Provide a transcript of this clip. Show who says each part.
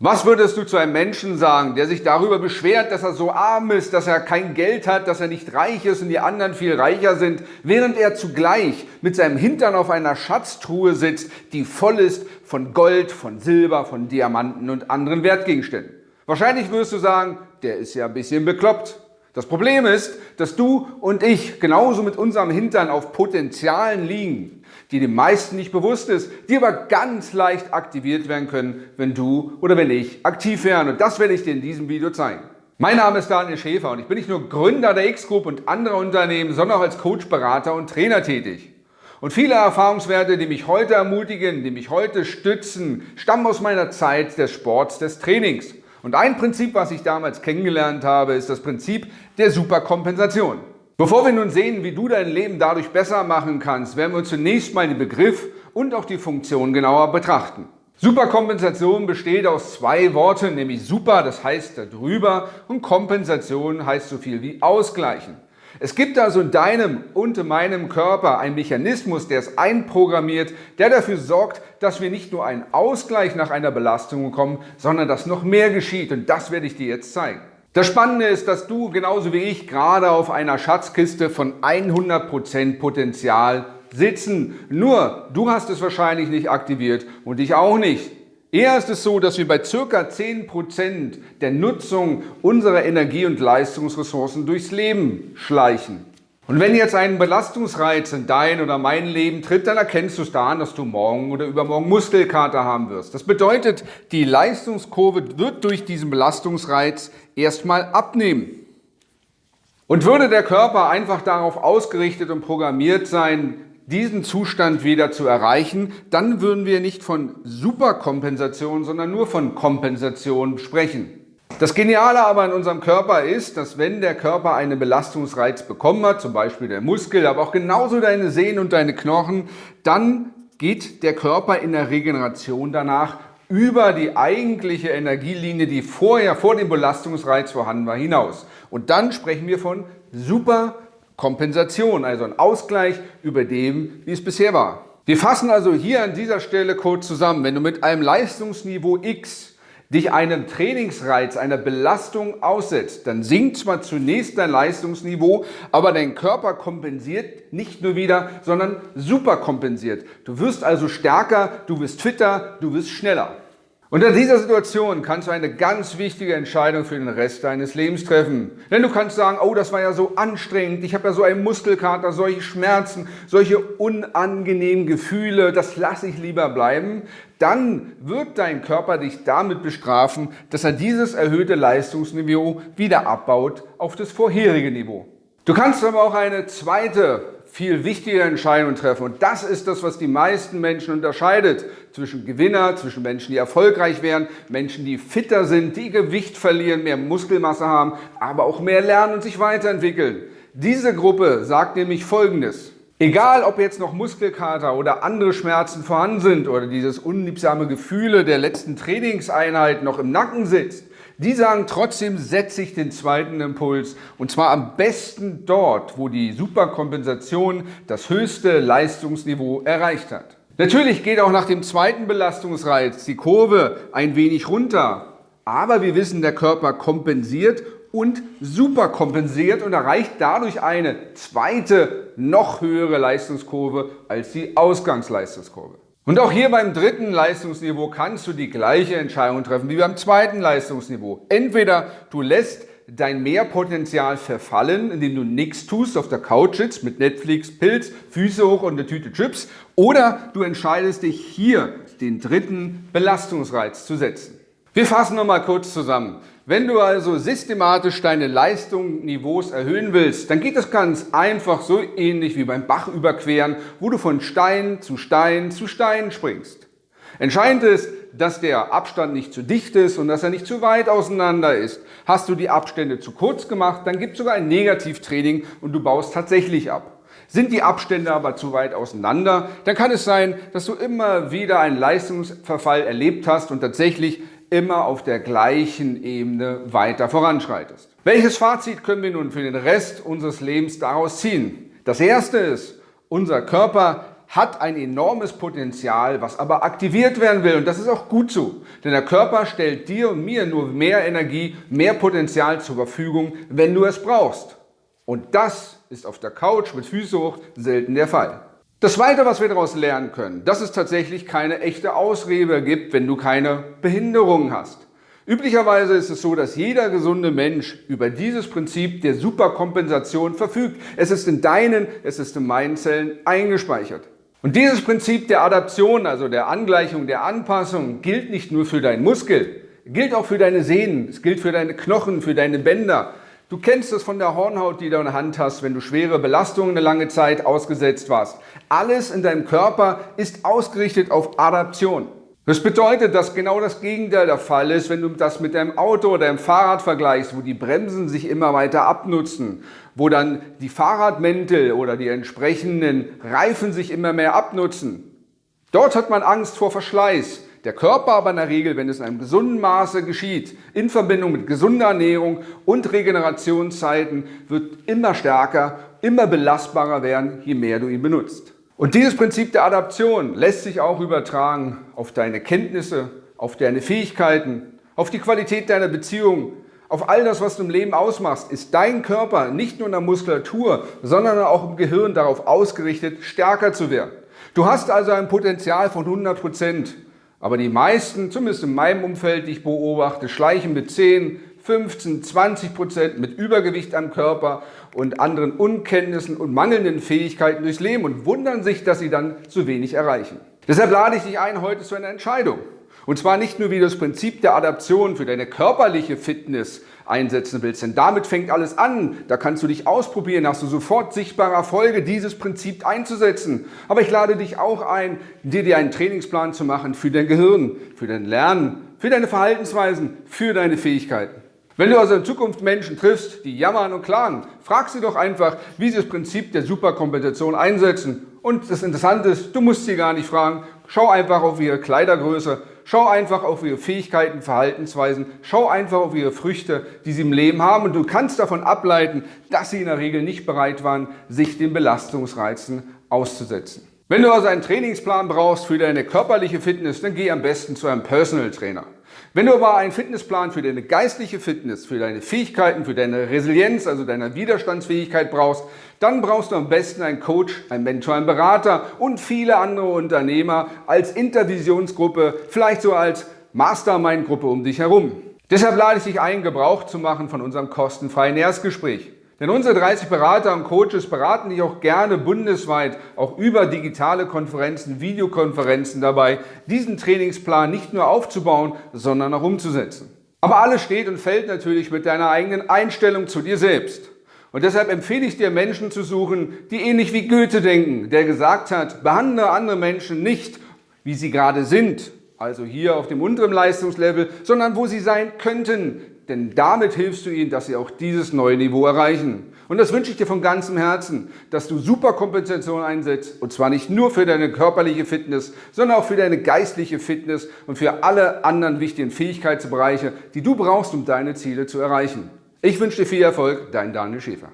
Speaker 1: Was würdest du zu einem Menschen sagen, der sich darüber beschwert, dass er so arm ist, dass er kein Geld hat, dass er nicht reich ist und die anderen viel reicher sind, während er zugleich mit seinem Hintern auf einer Schatztruhe sitzt, die voll ist von Gold, von Silber, von Diamanten und anderen Wertgegenständen? Wahrscheinlich wirst du sagen, der ist ja ein bisschen bekloppt. Das Problem ist, dass du und ich genauso mit unserem Hintern auf Potenzialen liegen, die den meisten nicht bewusst ist, die aber ganz leicht aktiviert werden können, wenn du oder wenn ich aktiv wären. Und das werde ich dir in diesem Video zeigen. Mein Name ist Daniel Schäfer und ich bin nicht nur Gründer der X-Group und anderer Unternehmen, sondern auch als Coach, Berater und Trainer tätig. Und viele Erfahrungswerte, die mich heute ermutigen, die mich heute stützen, stammen aus meiner Zeit des Sports, des Trainings. Und ein Prinzip, was ich damals kennengelernt habe, ist das Prinzip der Superkompensation. Bevor wir nun sehen, wie du dein Leben dadurch besser machen kannst, werden wir zunächst mal den Begriff und auch die Funktion genauer betrachten. Superkompensation besteht aus zwei Worten, nämlich super, das heißt darüber, und Kompensation heißt so viel wie ausgleichen. Es gibt also in deinem und in meinem Körper einen Mechanismus, der es einprogrammiert, der dafür sorgt, dass wir nicht nur einen Ausgleich nach einer Belastung bekommen, sondern dass noch mehr geschieht und das werde ich dir jetzt zeigen. Das Spannende ist, dass du genauso wie ich gerade auf einer Schatzkiste von 100% Potenzial sitzen. Nur du hast es wahrscheinlich nicht aktiviert und ich auch nicht. Eher ist es so, dass wir bei ca. 10% der Nutzung unserer Energie- und Leistungsressourcen durchs Leben schleichen. Und wenn jetzt ein Belastungsreiz in dein oder mein Leben tritt, dann erkennst du es daran, dass du morgen oder übermorgen Muskelkater haben wirst. Das bedeutet, die Leistungskurve wird durch diesen Belastungsreiz erstmal abnehmen. Und würde der Körper einfach darauf ausgerichtet und programmiert sein, diesen Zustand wieder zu erreichen, dann würden wir nicht von Superkompensation, sondern nur von Kompensation sprechen. Das Geniale aber in unserem Körper ist, dass wenn der Körper einen Belastungsreiz bekommen hat, zum Beispiel der Muskel, aber auch genauso deine Sehnen und deine Knochen, dann geht der Körper in der Regeneration danach über die eigentliche Energielinie, die vorher vor dem Belastungsreiz vorhanden war, hinaus. Und dann sprechen wir von Superkompensation, also ein Ausgleich über dem, wie es bisher war. Wir fassen also hier an dieser Stelle kurz zusammen. Wenn du mit einem Leistungsniveau X dich einem Trainingsreiz, einer Belastung aussetzt, dann sinkt zwar zunächst dein Leistungsniveau, aber dein Körper kompensiert nicht nur wieder, sondern super kompensiert. Du wirst also stärker, du wirst fitter, du wirst schneller. Unter dieser Situation kannst du eine ganz wichtige Entscheidung für den Rest deines Lebens treffen. Denn du kannst sagen, oh, das war ja so anstrengend, ich habe ja so einen Muskelkater, solche Schmerzen, solche unangenehmen Gefühle, das lasse ich lieber bleiben. Dann wird dein Körper dich damit bestrafen, dass er dieses erhöhte Leistungsniveau wieder abbaut auf das vorherige Niveau. Du kannst aber auch eine zweite viel wichtigere Entscheidungen treffen. Und das ist das, was die meisten Menschen unterscheidet zwischen Gewinner, zwischen Menschen, die erfolgreich werden, Menschen, die fitter sind, die Gewicht verlieren, mehr Muskelmasse haben, aber auch mehr lernen und sich weiterentwickeln. Diese Gruppe sagt nämlich Folgendes. Egal, ob jetzt noch Muskelkater oder andere Schmerzen vorhanden sind oder dieses unliebsame Gefühle der letzten Trainingseinheit noch im Nacken sitzt, die sagen trotzdem, setze ich den zweiten Impuls und zwar am besten dort, wo die Superkompensation das höchste Leistungsniveau erreicht hat. Natürlich geht auch nach dem zweiten Belastungsreiz die Kurve ein wenig runter, aber wir wissen, der Körper kompensiert und superkompensiert und erreicht dadurch eine zweite, noch höhere Leistungskurve als die Ausgangsleistungskurve. Und auch hier beim dritten Leistungsniveau kannst du die gleiche Entscheidung treffen wie beim zweiten Leistungsniveau. Entweder du lässt dein Mehrpotenzial verfallen, indem du nichts tust, auf der Couch sitzt mit Netflix, Pilz, Füße hoch und eine Tüte Chips, oder du entscheidest dich hier den dritten Belastungsreiz zu setzen. Wir fassen nochmal kurz zusammen. Wenn du also systematisch deine Leistungsniveaus erhöhen willst, dann geht es ganz einfach so ähnlich wie beim Bach überqueren, wo du von Stein zu Stein zu Stein springst. Entscheidend ist, dass der Abstand nicht zu dicht ist und dass er nicht zu weit auseinander ist. Hast du die Abstände zu kurz gemacht, dann gibt es sogar ein Negativtraining und du baust tatsächlich ab. Sind die Abstände aber zu weit auseinander, dann kann es sein, dass du immer wieder einen Leistungsverfall erlebt hast und tatsächlich immer auf der gleichen Ebene weiter voranschreitest. Welches Fazit können wir nun für den Rest unseres Lebens daraus ziehen? Das erste ist, unser Körper hat ein enormes Potenzial, was aber aktiviert werden will. Und das ist auch gut so. Denn der Körper stellt dir und mir nur mehr Energie, mehr Potenzial zur Verfügung, wenn du es brauchst. Und das ist auf der Couch mit Füße hoch selten der Fall. Das Zweite, was wir daraus lernen können, dass es tatsächlich keine echte Ausrede gibt, wenn du keine Behinderungen hast. Üblicherweise ist es so, dass jeder gesunde Mensch über dieses Prinzip der Superkompensation verfügt. Es ist in deinen, es ist in meinen Zellen eingespeichert. Und dieses Prinzip der Adaption, also der Angleichung, der Anpassung, gilt nicht nur für deinen Muskel, gilt auch für deine Sehnen, es gilt für deine Knochen, für deine Bänder. Du kennst es von der Hornhaut, die du in der Hand hast, wenn du schwere Belastungen eine lange Zeit ausgesetzt warst. Alles in deinem Körper ist ausgerichtet auf Adaption. Das bedeutet, dass genau das Gegenteil der Fall ist, wenn du das mit deinem Auto oder deinem Fahrrad vergleichst, wo die Bremsen sich immer weiter abnutzen, wo dann die Fahrradmäntel oder die entsprechenden Reifen sich immer mehr abnutzen. Dort hat man Angst vor Verschleiß. Der Körper aber in der Regel, wenn es in einem gesunden Maße geschieht, in Verbindung mit gesunder Ernährung und Regenerationszeiten, wird immer stärker, immer belastbarer werden, je mehr du ihn benutzt. Und dieses Prinzip der Adaption lässt sich auch übertragen auf deine Kenntnisse, auf deine Fähigkeiten, auf die Qualität deiner Beziehung, auf all das, was du im Leben ausmachst, ist dein Körper nicht nur in der Muskulatur, sondern auch im Gehirn darauf ausgerichtet, stärker zu werden. Du hast also ein Potenzial von 100 Prozent. Aber die meisten, zumindest in meinem Umfeld, die ich beobachte, schleichen mit 10, 15, 20 Prozent mit Übergewicht am Körper und anderen Unkenntnissen und mangelnden Fähigkeiten durchs Leben und wundern sich, dass sie dann zu wenig erreichen. Deshalb lade ich dich ein heute zu einer Entscheidung. Und zwar nicht nur, wie du das Prinzip der Adaption für deine körperliche Fitness einsetzen willst, denn damit fängt alles an. Da kannst du dich ausprobieren, hast du sofort sichtbare Erfolge, dieses Prinzip einzusetzen. Aber ich lade dich auch ein, dir, dir einen Trainingsplan zu machen für dein Gehirn, für dein Lernen, für deine Verhaltensweisen, für deine Fähigkeiten. Wenn du also in Zukunft Menschen triffst, die jammern und klagen, frag sie doch einfach, wie sie das Prinzip der Superkompensation einsetzen. Und das Interessante ist, du musst sie gar nicht fragen. Schau einfach auf ihre Kleidergröße, schau einfach auf ihre Fähigkeiten, Verhaltensweisen, schau einfach auf ihre Früchte, die sie im Leben haben und du kannst davon ableiten, dass sie in der Regel nicht bereit waren, sich den Belastungsreizen auszusetzen. Wenn du also einen Trainingsplan brauchst für deine körperliche Fitness, dann geh am besten zu einem Personal Trainer. Wenn du aber einen Fitnessplan für deine geistliche Fitness, für deine Fähigkeiten, für deine Resilienz, also deine Widerstandsfähigkeit brauchst, dann brauchst du am besten einen Coach, einen Mentor, einen Berater und viele andere Unternehmer als Intervisionsgruppe, vielleicht so als Mastermind-Gruppe um dich herum. Deshalb lade ich dich ein, Gebrauch zu machen von unserem kostenfreien Erstgespräch. Denn unsere 30 Berater und Coaches beraten dich auch gerne bundesweit, auch über digitale Konferenzen, Videokonferenzen dabei, diesen Trainingsplan nicht nur aufzubauen, sondern auch umzusetzen. Aber alles steht und fällt natürlich mit deiner eigenen Einstellung zu dir selbst. Und deshalb empfehle ich dir, Menschen zu suchen, die ähnlich wie Goethe denken, der gesagt hat, behandle andere Menschen nicht, wie sie gerade sind, also hier auf dem unteren Leistungslevel, sondern wo sie sein könnten, denn damit hilfst du ihnen, dass sie auch dieses neue Niveau erreichen. Und das wünsche ich dir von ganzem Herzen, dass du Superkompensation einsetzt und zwar nicht nur für deine körperliche Fitness, sondern auch für deine geistliche Fitness und für alle anderen wichtigen Fähigkeitsbereiche, die du brauchst, um deine Ziele zu erreichen. Ich wünsche dir viel Erfolg, dein Daniel Schäfer.